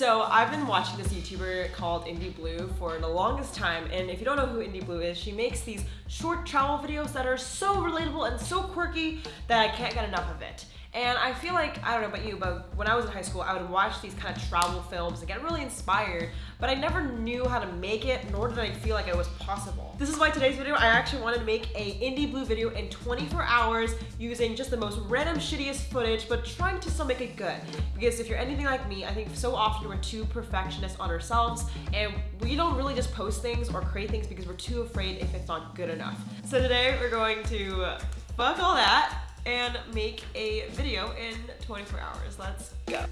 So I've been watching this YouTuber called Indie Blue for the longest time, and if you don't know who Indie Blue is, she makes these short travel videos that are so relatable and so quirky that I can't get enough of it. And I feel like, I don't know about you, but when I was in high school, I would watch these kind of travel films and get really inspired, but I never knew how to make it, nor did I feel like it was possible. This is why today's video, I actually wanted to make a Indie Blue video in 24 hours using just the most random, shittiest footage, but trying to still make it good. Because if you're anything like me, I think so often we're too perfectionist on ourselves, and we don't really just post things or create things because we're too afraid if it's not good enough. So today, we're going to fuck all that, and make a video in 24 hours. Let's go.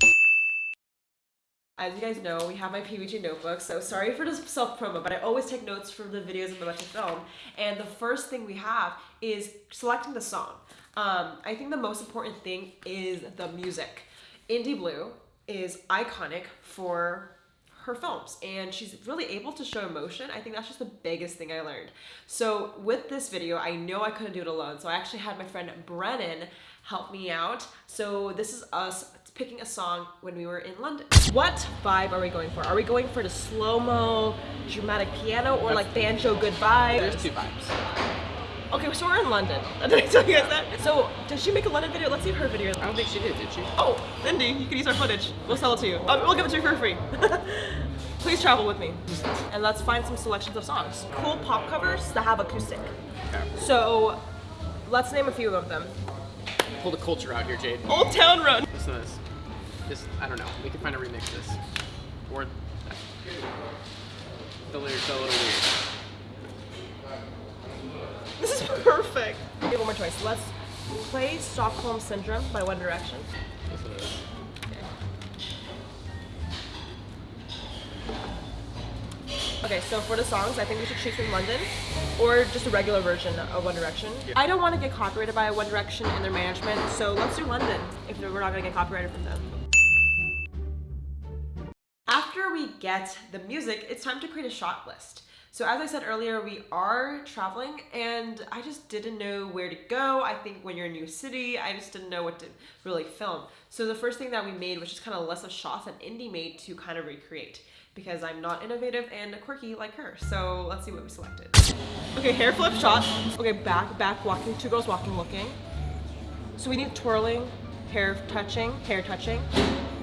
As you guys know, we have my PBG notebook, so sorry for this self-promo, but I always take notes from the videos I'm about to film. And the first thing we have is selecting the song. Um, I think the most important thing is the music. Indie Blue is iconic for her films and she's really able to show emotion. I think that's just the biggest thing I learned. So with this video, I know I couldn't do it alone. So I actually had my friend Brennan help me out. So this is us picking a song when we were in London. What vibe are we going for? Are we going for the slow-mo, dramatic piano or like banjo good vibes? There's two vibes. Okay, so we're in London. Did I tell you guys that? So, did she make a London video? Let's see her video. I don't think she did, did she? Oh, Lindy, you can use our footage. We'll sell it to you. Um, we'll give it to you for free. Please travel with me. And let's find some selections of songs. Cool pop covers that have acoustic. Okay. So, let's name a few of them. Pull the culture out here, Jade. Old Town Road. Listen to this. This, I don't know. We can find a remix of this. Or the lyrics are a little weird. This is perfect. Okay, one more choice. Let's play Stockholm Syndrome by One Direction. Okay, so for the songs, I think we should choose from London or just a regular version of One Direction. Yeah. I don't want to get copyrighted by One Direction and their management, so let's do London if we're not going to get copyrighted from them. After we get the music, it's time to create a shot list. So as I said earlier, we are traveling and I just didn't know where to go. I think when you're in a new city, I just didn't know what to really film. So the first thing that we made was just kind of less of shots that Indie made to kind of recreate because I'm not innovative and quirky like her. So let's see what we selected. Okay, hair flip shot. Okay, back, back walking, two girls walking, looking. So we need twirling, hair touching, hair touching.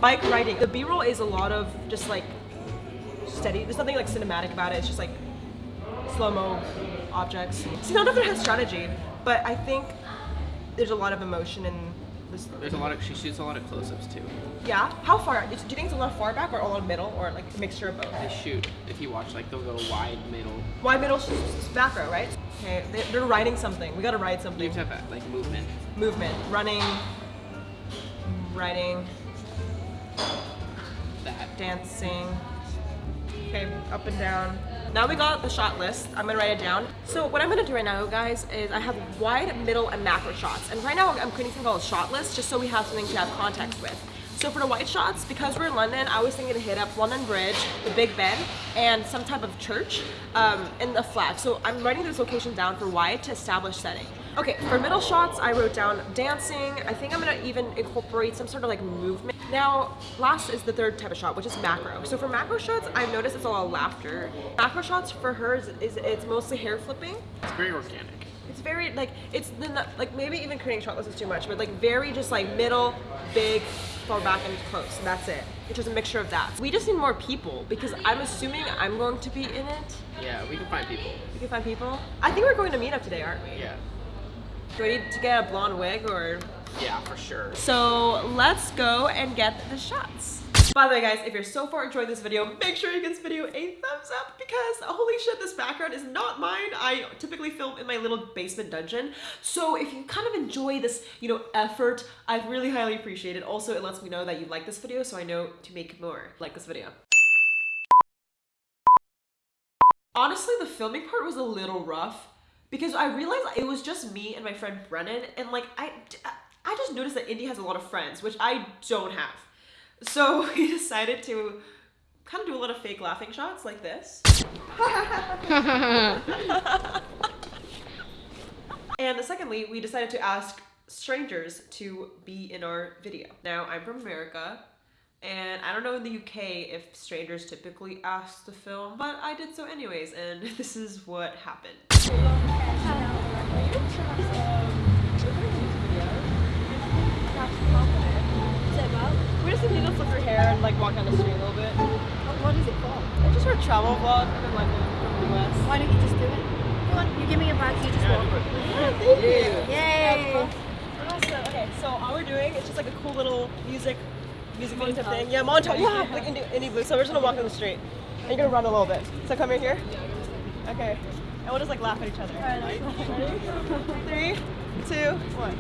Bike riding. The B-roll is a lot of just like steady. There's nothing like cinematic about it. It's just like slow-mo objects. See, none of it has strategy, but I think there's a lot of emotion in this. There's a lot of, she shoots a lot of close-ups too. Yeah? How far? Do you think it's a lot far back or all in middle or like a mixture of both? They shoot, if you watch, like they'll go wide, middle. Wide middle, back row, right? Okay, they- they're riding something. We gotta ride something. You have to have like movement. Movement, running, riding, That. dancing. Okay, up and down. Now we got the shot list. I'm gonna write it down. So what I'm gonna do right now, guys, is I have wide, middle, and macro shots. And right now I'm creating something called a shot list, just so we have something to have context with. So for the wide shots, because we're in London, I was thinking to hit up London Bridge, the Big Ben, and some type of church, um, and the flag. So I'm writing this location down for wide to establish setting. Okay, for middle shots, I wrote down dancing. I think I'm gonna even incorporate some sort of like movement. Now, last is the third type of shot, which is macro. So for macro shots, I've noticed it's a lot of laughter. Macro shots for her is, is it's mostly hair flipping. It's very organic. It's very like it's the like maybe even creating shot lists is too much, but like very just like middle, big, far back and close. And that's it. It's just a mixture of that. We just need more people because I'm assuming I'm going to be in it. Yeah, we can find people. We can find people. I think we're going to meet up today, aren't we? Yeah. Do I need to get a blonde wig or? Yeah, for sure. So let's go and get the shots. By the way guys, if you're so far enjoying this video, make sure you give this video a thumbs up because holy shit, this background is not mine. I typically film in my little basement dungeon. So if you kind of enjoy this, you know, effort, I really highly appreciate it. Also, it lets me know that you like this video so I know to make more like this video. Honestly, the filming part was a little rough because I realized it was just me and my friend Brennan and like I I just noticed that Indy has a lot of friends, which I don't have. So we decided to kind of do a lot of fake laughing shots like this. and secondly, we decided to ask strangers to be in our video. Now, I'm from America And I don't know in the UK if strangers typically ask to film, but I did so anyways, and this is what happened. Like walk down the street a little bit. What is it called? It's just our travel vlog in London from the US. Why don't you just do it? Come on, you give me a bag, you just walk. Yeah, Thank you. Yay! Also, okay, so all we're doing is just like a cool little music, music video type thing. Yeah, montage. Yeah, like indie, indie blue. So we're just gonna walk down the street, and you're gonna run a little bit. So come here, here. Okay, and we'll just like laugh at each other. Ready? Three, two, one.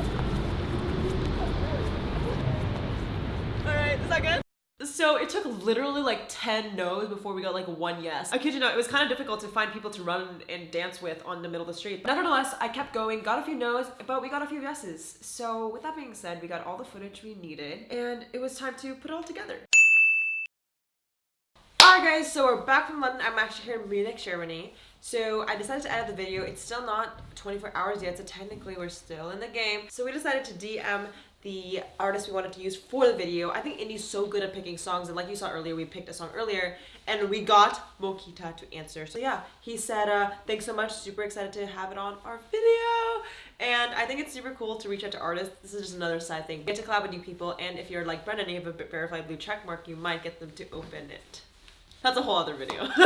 So it took literally like 10 no's before we got like one yes. I kid you not, it was kind of difficult to find people to run and dance with on the middle of the street. But nevertheless, I kept going, got a few no's, but we got a few yeses. So with that being said, we got all the footage we needed and it was time to put it all together. Alright guys, so we're back from London. I'm actually here in Munich, Germany. So I decided to edit the video. It's still not 24 hours yet, so technically we're still in the game. So we decided to DM the artist we wanted to use for the video. I think Indy's so good at picking songs, and like you saw earlier, we picked a song earlier, and we got Mokita to answer. So yeah, he said, uh, thanks so much, super excited to have it on our video. And I think it's super cool to reach out to artists. This is just another side thing. Get to collab with new people, and if you're like Brendan you have a verified blue check mark, you might get them to open it. That's a whole other video.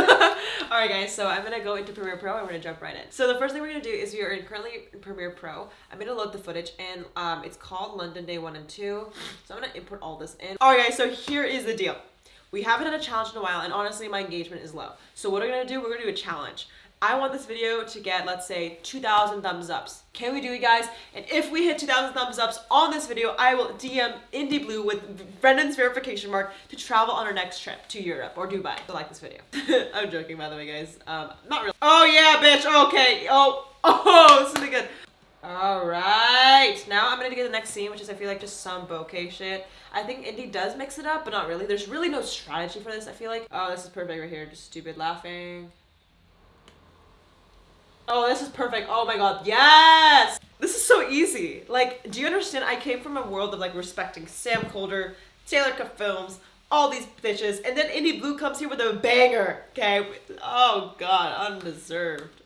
Alright guys, so I'm gonna go into Premiere Pro and we're gonna jump right in. So the first thing we're gonna do is we are in currently in Premiere Pro. I'm gonna load the footage and um, it's called London Day 1 and 2. So I'm gonna input all this in. Alright guys, so here is the deal. We haven't done a challenge in a while and honestly my engagement is low. So what we're gonna do, we're gonna do a challenge. I want this video to get, let's say, 2,000 thumbs ups. Can we do it, guys? And if we hit 2,000 thumbs ups on this video, I will DM Indie Blue with Brendan's verification mark to travel on our next trip to Europe or Dubai. I like this video. I'm joking, by the way, guys. Um, not really. Oh, yeah, bitch. Okay. Oh, oh, this is gonna good. All right, now I'm gonna get the next scene, which is I feel like just some bokeh shit. I think Indie does mix it up, but not really. There's really no strategy for this, I feel like. Oh, this is perfect right here. Just stupid laughing. Oh, this is perfect. Oh my god, yes! This is so easy. Like, do you understand? I came from a world of like respecting Sam Kolder, Taylor Cut Films, all these bitches, and then Indie Blue comes here with a banger, okay? Oh god, undeserved.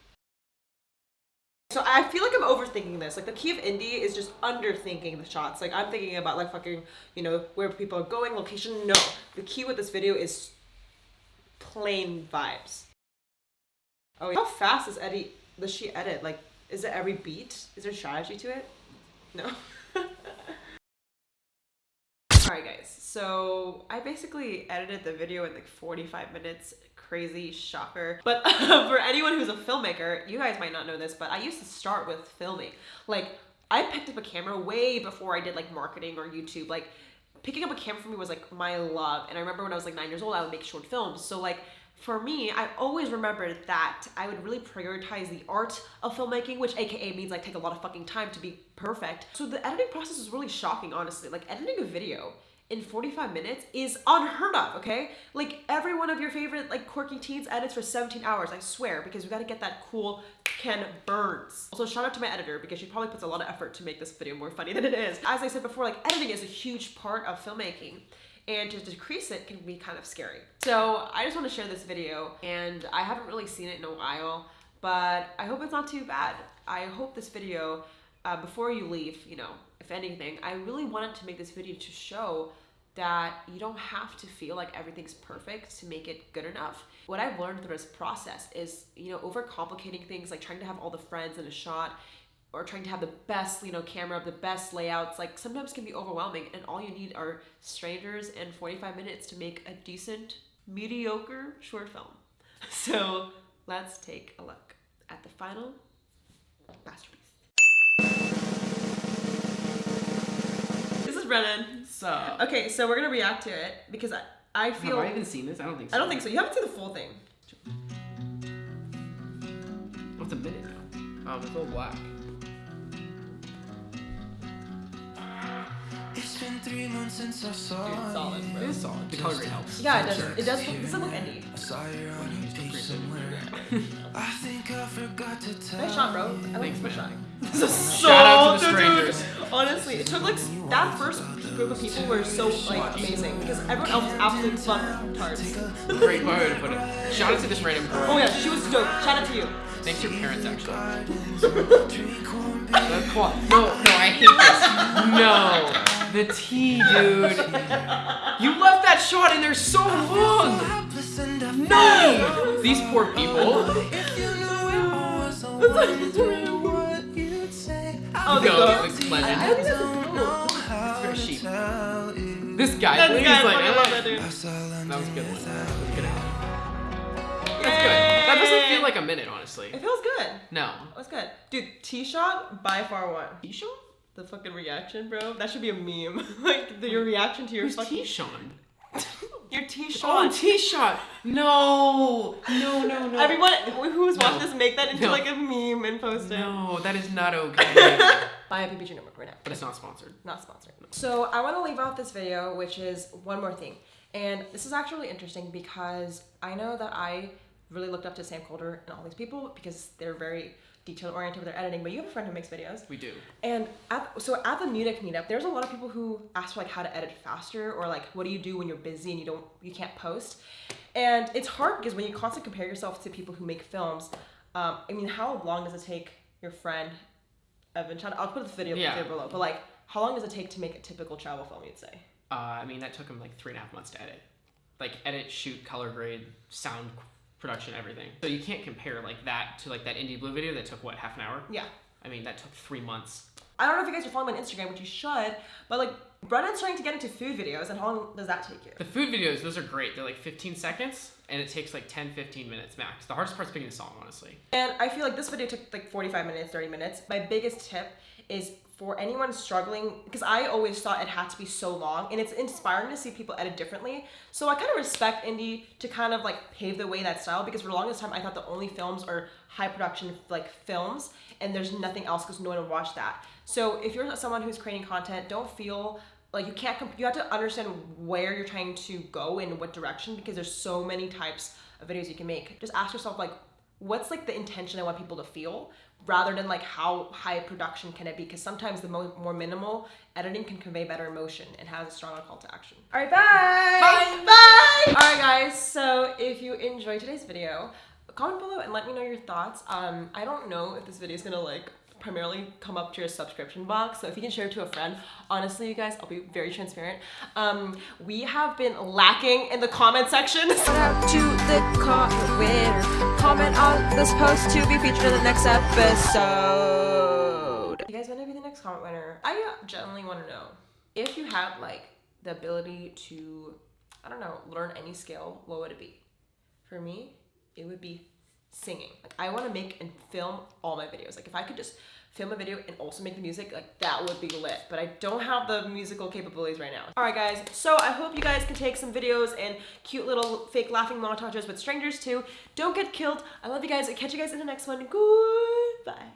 So I feel like I'm overthinking this. Like the key of indie is just underthinking the shots. Like I'm thinking about like fucking, you know, where people are going, location. No, the key with this video is plain vibes. Oh, how fast is Eddie? Does she edit? Like, is it every beat? Is there strategy to it? No. Alright guys, so I basically edited the video in like 45 minutes. Crazy shocker. But for anyone who's a filmmaker, you guys might not know this, but I used to start with filming. Like, I picked up a camera way before I did like marketing or YouTube. Like, picking up a camera for me was like my love. And I remember when I was like nine years old, I would make short films. So like, for me, I always remembered that I would really prioritize the art of filmmaking, which AKA means like take a lot of fucking time to be perfect. So the editing process was really shocking, honestly. Like editing a video in 45 minutes is unheard of, okay? Like every one of your favorite like quirky teens edits for 17 hours, I swear, because we gotta get that cool Ken Burns. Also shout out to my editor because she probably puts a lot of effort to make this video more funny than it is. As I said before, like editing is a huge part of filmmaking and to decrease it can be kind of scary. So I just want to share this video and I haven't really seen it in a while, but I hope it's not too bad. I hope this video, uh, before you leave, you know, if anything, I really wanted to make this video to show that you don't have to feel like everything's perfect to make it good enough. What I've learned through this process is, you know, overcomplicating things, like trying to have all the friends in a shot or trying to have the best, you know, camera, the best layouts, like sometimes can be overwhelming and all you need are strangers and 45 minutes to make a decent, mediocre short film. So let's take a look at the final masterpiece. This is Brennan. So. Okay, so we're gonna react to it because I, I feel Have I even seen this? I don't think so. I don't think so. You haven't seen the full thing. What's a minute now? Oh, it's all black. Been three months since I saw Dude, it's solid, you. bro. It is solid. The color grade helps. Yeah, it does. It does. Look, does it look indie? I saw you on your page somewhere. I think I forgot to tell Nice shot, bro. I like Thanks, this shot. This is so Shout out to the dude. strangers. Honestly, it took like that first group of people were so like amazing because everyone else was absolute fuck tards. Great way to put it. Shout out to this random girl. Oh yeah, she was dope. Shout out to you. Thanks to your parents, actually. The qua- No, no, I hate this. No, the tea, dude. You left that shot in there so long. No, these poor people. Oh, the No, goat. the I, legend. I don't think that's a goat. Sheep. This guy, That's please, good. I like, fucking love that dude. Ah. that was a good one. That was a good ad. That's good. That doesn't feel like a minute, honestly. It feels good. No. It was good. Dude, T shot by far one. T-Sean? The fucking reaction, bro. That should be a meme. like the, your reaction to your Who's fucking T-Sean? your T Oh. T-Shot. No. No, no, no. Everyone who's watching No. this make that into No. like a meme and post it. No, that is not okay. Buy a PPG number right now. but it's not sponsored. Not sponsored. So I want to leave out this video, which is one more thing. And this is actually interesting because I know that I really looked up to Sam Kolder and all these people because they're very detail oriented with their editing. But you have a friend who makes videos. We do. And at, so at the Munich meetup, there's a lot of people who ask for like how to edit faster or like what do you do when you're busy and you don't you can't post. And it's hard because when you constantly compare yourself to people who make films, um, I mean, how long does it take your friend Evan? Chad- I'll put the video Yeah. below. But like, how long does it take to make a typical travel film? You'd say. Uh, I mean, that took him like three and a half months to edit. Like edit, shoot, color grade, sound production, everything. So you can't compare like that to like that indie blue video that took what half an hour. Yeah. I mean, that took three months. I don't know if you guys are following me on Instagram, which you should. But like, Brennan's trying to get into food videos, and how long does that take you? The food videos, those are great. They're like 15 seconds, and it takes like 10, 15 minutes max. The hardest part's picking a song, honestly. And I feel like this video took like 45 minutes, 30 minutes. My biggest tip is for anyone struggling, because I always thought it had to be so long, and it's inspiring to see people edit differently. So I kind of respect indie to kind of like pave the way that style, because for the longest time I thought the only films are high production like films, and there's nothing else because no one would watch that. So if you're someone who's creating content, don't feel like you can't you have to understand where you're trying to go and what direction because there's so many types of videos you can make just ask yourself like what's like the intention i want people to feel rather than like how high production can it be? Because sometimes the mo- more minimal editing can convey better emotion and has a stronger call to action. All right bye! Bye! Bye! All right guys so if you enjoyed today's video comment below and let me know your thoughts. Um i don't know if this video is gonna like primarily come up to your subscription box. So if you can share it to a friend, honestly, you guys, I'll be very transparent. Um, we have been lacking in the comment section. Shout out to the comment winner. Comment on this post to be featured in the next episode. you guys want to be the next comment winner? I generally want to know if you had like the ability to, I don't know, learn any skill, what would it be? For me, it would be singing. Like I want to make and film all my videos. Like if I could just film a video and also make the music, like that would be lit. But I don't have the musical capabilities right now. All right, guys. So I hope you guys can take some videos and cute little fake laughing montages with strangers too. Don't get killed. I love you guys. I'll catch you guys in the next one. Goodbye.